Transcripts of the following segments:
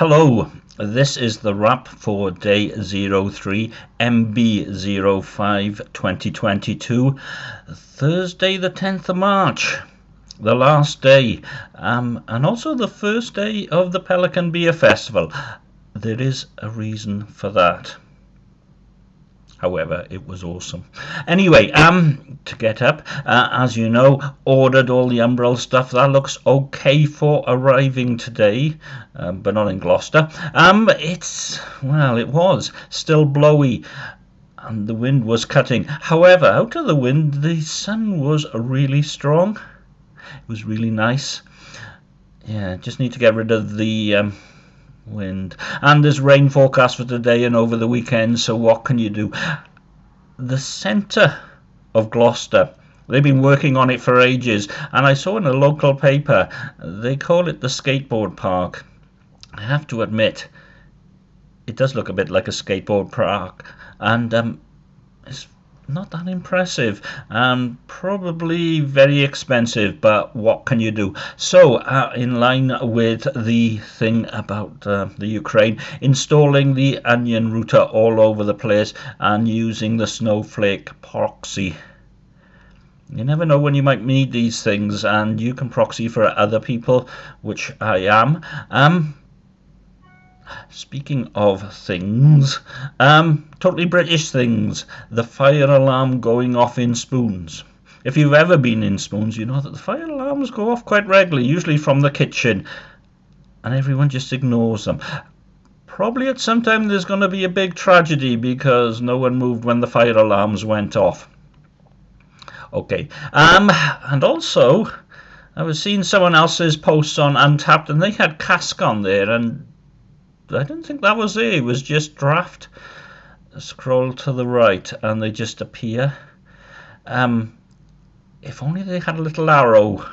Hello, this is the wrap for day 03 MB05 2022, Thursday the 10th of March, the last day, um, and also the first day of the Pelican Beer Festival. There is a reason for that. However, it was awesome. Anyway, um, to get up, uh, as you know, ordered all the Umbrel stuff. That looks okay for arriving today, um, but not in Gloucester. Um, it's, well, it was still blowy and the wind was cutting. However, out of the wind, the sun was really strong. It was really nice. Yeah, just need to get rid of the um, wind. And there's rain forecast for today and over the weekend, so what can you do? The centre of Gloucester. They've been working on it for ages, and I saw in a local paper they call it the skateboard park. I have to admit, it does look a bit like a skateboard park, and um, it's not that impressive. And probably very expensive but what can you do? So uh, in line with the thing about uh, the Ukraine installing the onion router all over the place and using the snowflake proxy. You never know when you might need these things and you can proxy for other people which I am. Um Speaking of things, um, totally British things. The fire alarm going off in spoons. If you've ever been in spoons, you know that the fire alarms go off quite regularly, usually from the kitchen, and everyone just ignores them. Probably at some time there's going to be a big tragedy because no one moved when the fire alarms went off. Okay, um, and also I was seeing someone else's posts on Untappd, and they had cask on there and I didn't think that was it. It was just draft. Scroll to the right and they just appear. Um, if only they had a little arrow.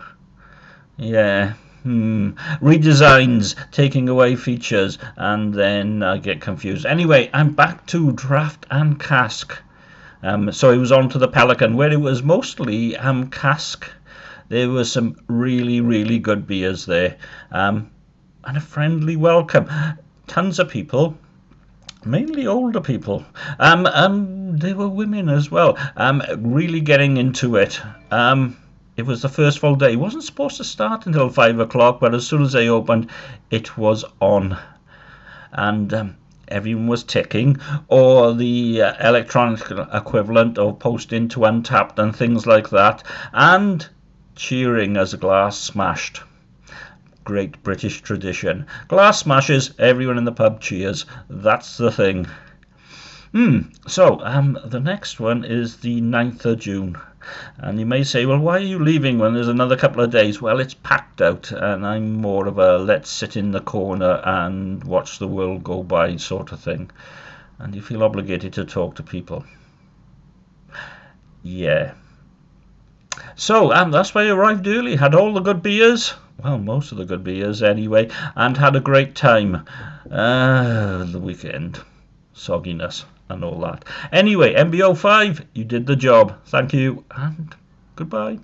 Yeah. Hmm. Redesigns, taking away features, and then I get confused. Anyway, I'm back to draft and cask. Um, so it was on to the Pelican, where it was mostly um, cask. There were some really, really good beers there. Um, and a friendly welcome tons of people mainly older people. Um, um, there were women as well, um, really getting into it. Um, it was the first full day. It wasn't supposed to start until five o'clock, but as soon as they opened, it was on. And um, everyone was ticking, or the uh, electronic equivalent of posting to Untappd and things like that, and cheering as a glass smashed great British tradition. Glass smashes, everyone in the pub cheers. That's the thing. Hmm, so um, the next one is the 9th of June. And you may say, well, why are you leaving when there's another couple of days? Well, it's packed out, and I'm more of a let's sit in the corner and watch the world go by sort of thing. And you feel obligated to talk to people. Yeah. So um, that's why I arrived early, had all the good beers, well, most of the good beers anyway, and had a great time. Uh, the weekend, sogginess and all that. Anyway, MBO5, you did the job. Thank you, and goodbye.